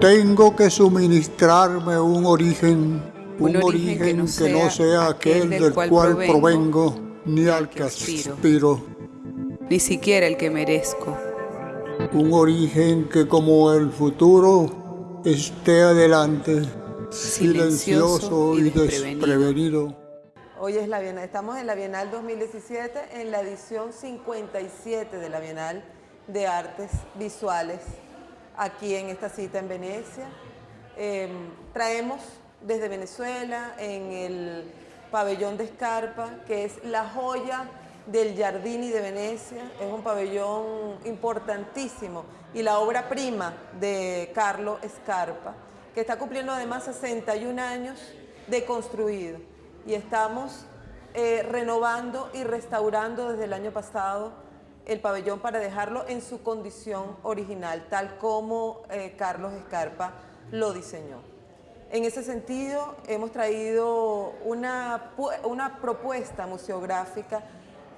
Tengo que suministrarme un origen, un, origen, que, no sea, aquel del, cual, provengo, ni al que aspiro, ni siquiera el que merezco. Un origen que como el futuro esté adelante, silencioso, y desprevenido. Hoy es la Bienal, estamos en la Bienal 2017, en la edición 57 de la Bienal de Artes Visuales aquí en esta cita en Venecia. Em, traemos desde Venezuela en el pabellón de Escarpa, que es la joya del Giardini de Venecia, es un pabellón importantísimo y la obra prima de Carlo Escarpa, que está cumpliendo además 61 años de construido y estamos eh, renovando y restaurando desde el año pasado el pabellón para dejarlo en su condición original, tal como eh, Carlos Escarpa lo diseñó. En ese sentido, hemos traído una, una propuesta museográfica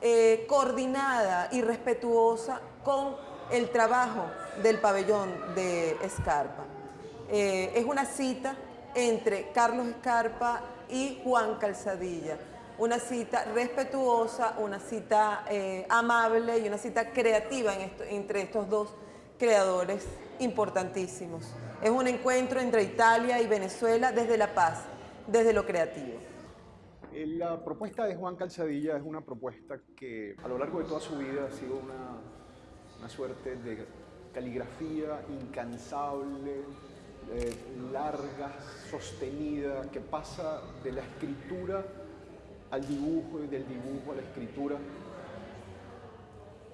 eh, coordinada y respetuosa con el trabajo del pabellón de Escarpa. Es una cita entre Carlos Escarpa y Juan Calzadilla, una cita respetuosa, una cita eh, amable y una cita creativa entre estos dos creadores importantísimos. Es un encuentro entre Italia y Venezuela desde la paz, desde lo creativo. Eh, la propuesta de Juan Calzadilla es una propuesta que a lo largo de toda su vida ha sido una, una suerte de caligrafía incansable, eh, larga, sostenida, que pasa de la escritura al dibujo y del dibujo a la escritura.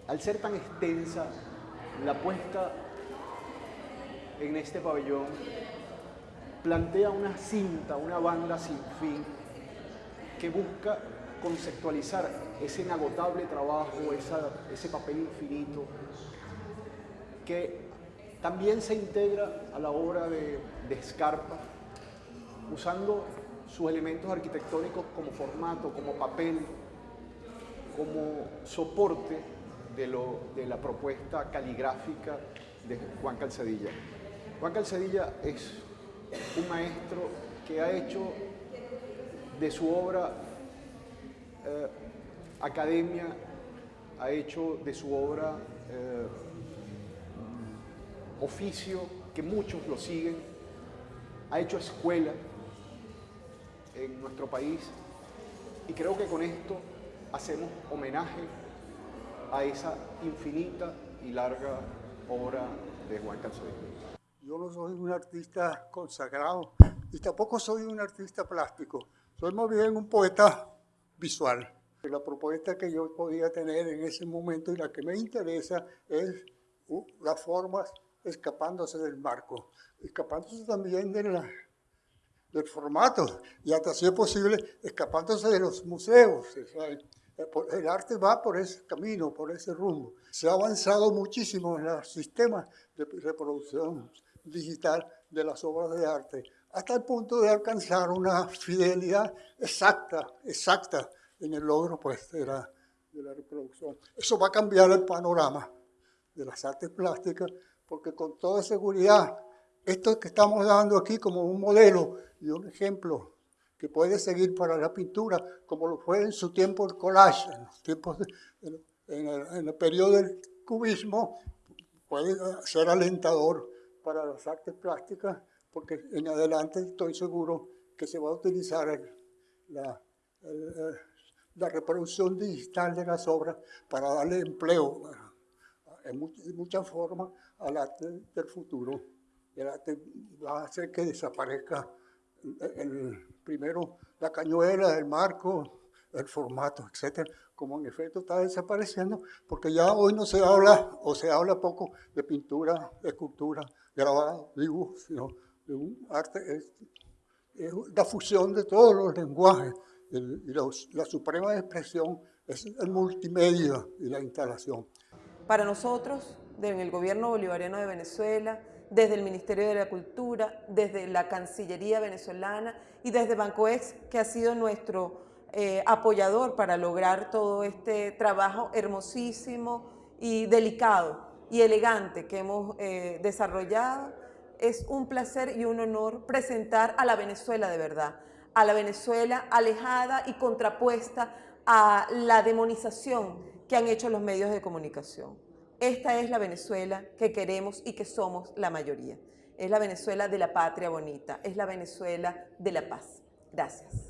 Al ser tan extensa, la puesta en este pabellón plantea una cinta, una banda sin fin, que busca conceptualizar ese inagotable trabajo, ese papel infinito, que también se integra a la obra de, de Scarpa, usando sus elementos arquitectónicos como formato, como papel, como soporte de, lo, de la propuesta caligráfica de Juan Calzadilla. Juan Calzadilla es un maestro que ha hecho de su obra eh, academia, ha hecho de su obra eh, oficio, que muchos lo siguen, ha hecho escuela, en nuestro país y creo que con esto hacemos homenaje a esa infinita y larga obra de Juan Calzadilla. Yo no soy un artista consagrado y tampoco soy un artista plástico, soy más bien un poeta visual. La propuesta que yo podía tener en ese momento y la que me interesa es uh, las formas escapándose del marco, escapándose también de la, del formato y hasta si es posible escapándose de los museos. El arte va por ese camino, por ese rumbo. Se ha avanzado muchísimo en los sistemas de reproducción digital de las obras de arte, hasta el punto de alcanzar una fidelidad exacta, exacta en el logro pues, de, la, de la reproducción. Eso va a cambiar el panorama de las artes plásticas, porque con toda seguridad esto que estamos dando aquí como un modelo y un ejemplo que puede seguir para la pintura, como lo fue en su tiempo el collage, en, los tiempos en, el, periodo del cubismo, puede ser alentador para las artes plásticas, porque en adelante estoy seguro que se va a utilizar la reproducción digital de las obras para darle empleo en muchas formas al arte del futuro. El arte va a hacer que desaparezca el, primero la cañuela, el marco, el formato, etcétera, como en efecto está desapareciendo, porque ya hoy no se habla, o se habla poco de pintura, escultura, grabado, dibujo, sino de un arte, es, la fusión de todos los lenguajes, y la suprema expresión es el multimedia y la instalación. Para nosotros, en el gobierno bolivariano de Venezuela, desde el Ministerio de la Cultura, desde la Cancillería venezolana y desde Bancoex, que ha sido nuestro eh, apoyador para lograr todo este trabajo hermosísimo y delicado y elegante que hemos eh, desarrollado. Es un placer y un honor presentar a la Venezuela de verdad, a la Venezuela alejada y contrapuesta a la demonización que han hecho los medios de comunicación. Esta es la Venezuela que queremos y que somos la mayoría. Es la Venezuela de la patria bonita, es la Venezuela de la paz. Gracias.